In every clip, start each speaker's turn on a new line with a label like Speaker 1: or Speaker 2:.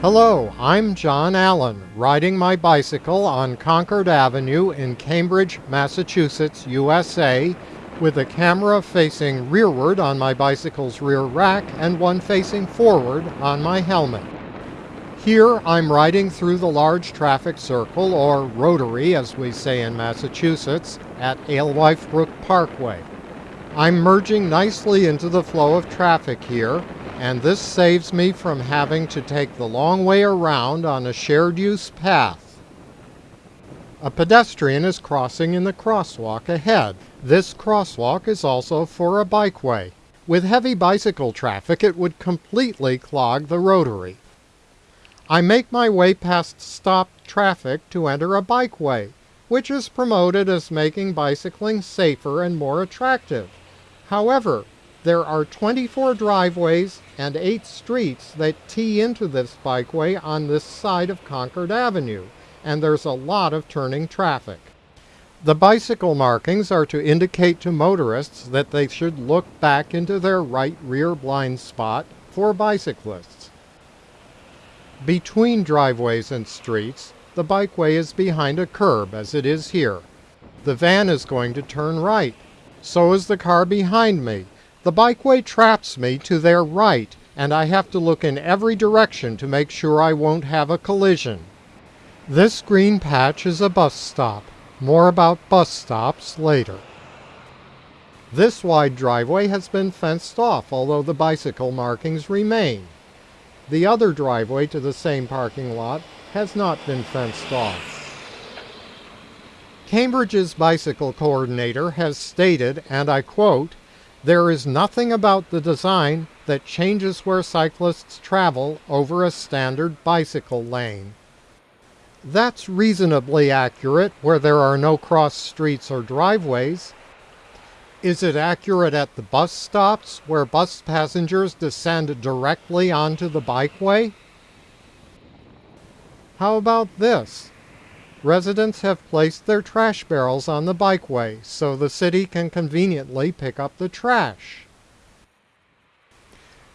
Speaker 1: Hello, I'm John Allen, riding my bicycle on Concord Avenue in Cambridge, Massachusetts, USA, with a camera facing rearward on my bicycle's rear rack and one facing forward on my helmet. Here I'm riding through the large traffic circle, or rotary as we say in Massachusetts, at Alewife Brook Parkway. I'm merging nicely into the flow of traffic here, and this saves me from having to take the long way around on a shared use path. A pedestrian is crossing in the crosswalk ahead. This crosswalk is also for a bikeway. With heavy bicycle traffic, it would completely clog the rotary. I make my way past stopped traffic to enter a bikeway, which is promoted as making bicycling safer and more attractive. However, there are 24 driveways and 8 streets that tee into this bikeway on this side of Concord Avenue, and there's a lot of turning traffic. The bicycle markings are to indicate to motorists that they should look back into their right rear blind spot for bicyclists. Between driveways and streets, the bikeway is behind a curb, as it is here. The van is going to turn right. So is the car behind me. The bikeway traps me to their right, and I have to look in every direction to make sure I won't have a collision. This green patch is a bus stop. More about bus stops later. This wide driveway has been fenced off, although the bicycle markings remain. The other driveway to the same parking lot has not been fenced off. Cambridge's bicycle coordinator has stated, and I quote, there is nothing about the design that changes where cyclists travel over a standard bicycle lane. That's reasonably accurate where there are no cross streets or driveways, is it accurate at the bus stops where bus passengers descend directly onto the bikeway? How about this? Residents have placed their trash barrels on the bikeway so the city can conveniently pick up the trash.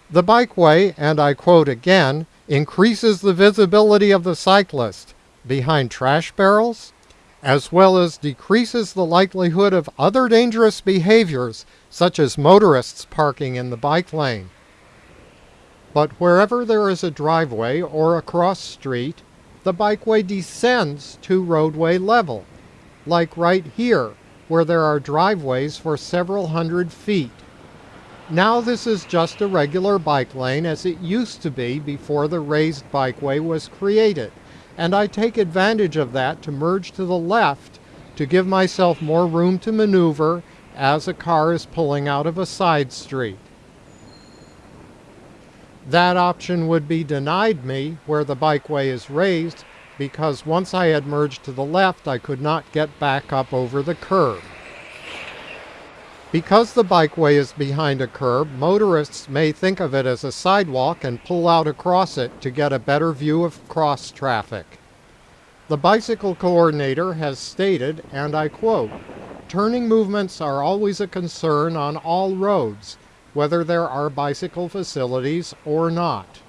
Speaker 1: The bikeway, and I quote again, increases the visibility of the cyclist behind trash barrels, as well as decreases the likelihood of other dangerous behaviors, such as motorists parking in the bike lane. But wherever there is a driveway or a cross street, the bikeway descends to roadway level, like right here, where there are driveways for several hundred feet. Now this is just a regular bike lane as it used to be before the raised bikeway was created and I take advantage of that to merge to the left to give myself more room to maneuver as a car is pulling out of a side street. That option would be denied me where the bikeway is raised because once I had merged to the left I could not get back up over the curb. Because the bikeway is behind a curb, motorists may think of it as a sidewalk and pull out across it to get a better view of cross traffic. The bicycle coordinator has stated, and I quote, turning movements are always a concern on all roads, whether there are bicycle facilities or not.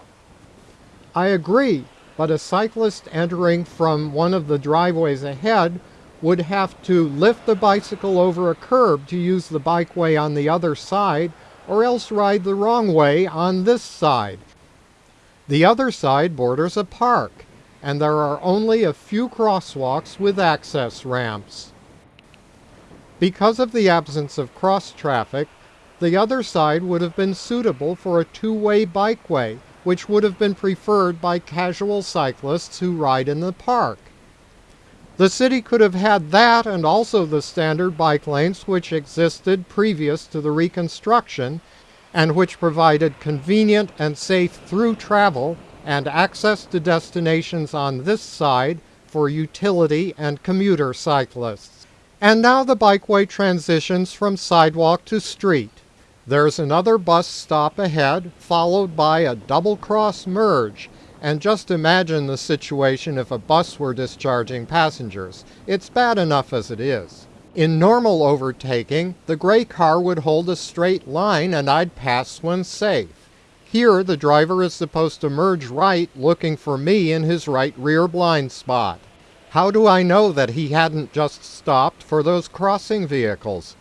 Speaker 1: I agree, but a cyclist entering from one of the driveways ahead would have to lift the bicycle over a curb to use the bikeway on the other side or else ride the wrong way on this side. The other side borders a park and there are only a few crosswalks with access ramps. Because of the absence of cross traffic, the other side would have been suitable for a two-way bikeway, which would have been preferred by casual cyclists who ride in the park. The city could have had that and also the standard bike lanes which existed previous to the reconstruction and which provided convenient and safe through travel and access to destinations on this side for utility and commuter cyclists. And now the bikeway transitions from sidewalk to street. There's another bus stop ahead, followed by a double cross merge and just imagine the situation if a bus were discharging passengers. It's bad enough as it is. In normal overtaking, the gray car would hold a straight line and I'd pass when safe. Here, the driver is supposed to merge right looking for me in his right rear blind spot. How do I know that he hadn't just stopped for those crossing vehicles?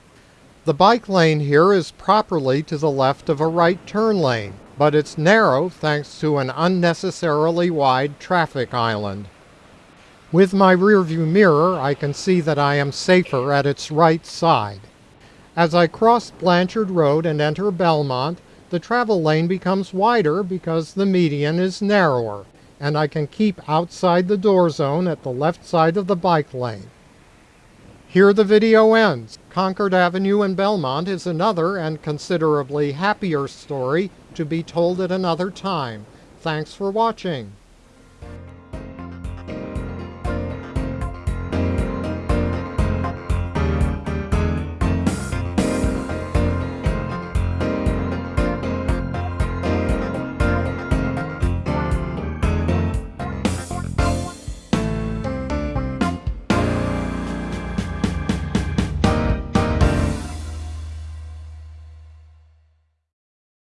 Speaker 1: The bike lane here is properly to the left of a right turn lane, but it's narrow thanks to an unnecessarily wide traffic island. With my rearview mirror, I can see that I am safer at its right side. As I cross Blanchard Road and enter Belmont, the travel lane becomes wider because the median is narrower, and I can keep outside the door zone at the left side of the bike lane. Here the video ends. Concord Avenue in Belmont is another and considerably happier story to be told at another time. Thanks for watching.